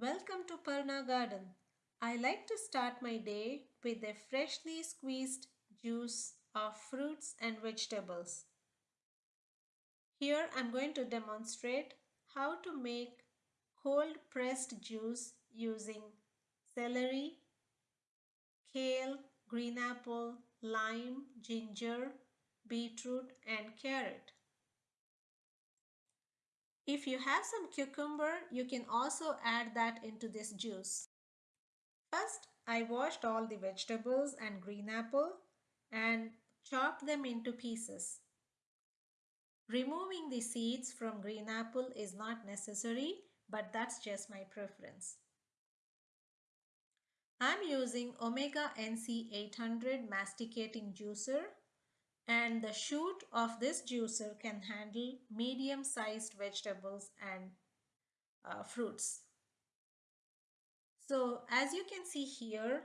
Welcome to Parna Garden. I like to start my day with a freshly squeezed juice of fruits and vegetables. Here I'm going to demonstrate how to make cold pressed juice using celery, kale, green apple, lime, ginger, beetroot and carrot. If you have some cucumber, you can also add that into this juice. First, I washed all the vegetables and green apple and chopped them into pieces. Removing the seeds from green apple is not necessary, but that's just my preference. I'm using Omega NC 800 masticating juicer and the chute of this juicer can handle medium sized vegetables and uh, fruits. So as you can see here,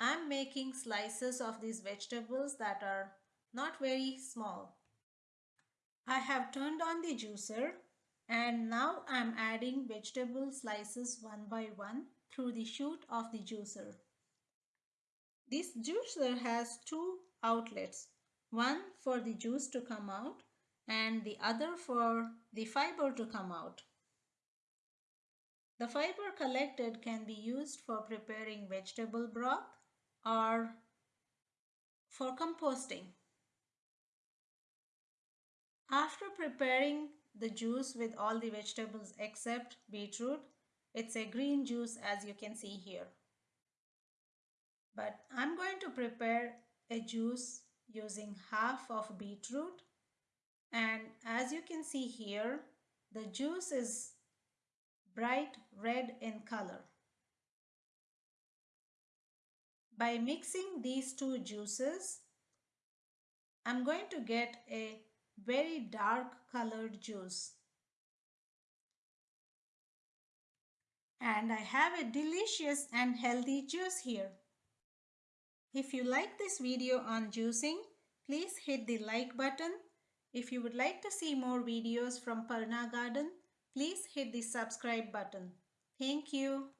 I'm making slices of these vegetables that are not very small. I have turned on the juicer and now I'm adding vegetable slices one by one through the chute of the juicer. This juicer has two outlets one for the juice to come out and the other for the fiber to come out. The fiber collected can be used for preparing vegetable broth or for composting. After preparing the juice with all the vegetables except beetroot, it's a green juice as you can see here. But I'm going to prepare a juice using half of beetroot and as you can see here the juice is bright red in color. By mixing these two juices I'm going to get a very dark colored juice and I have a delicious and healthy juice here. If you like this video on juicing, please hit the like button. If you would like to see more videos from Parna Garden, please hit the subscribe button. Thank you.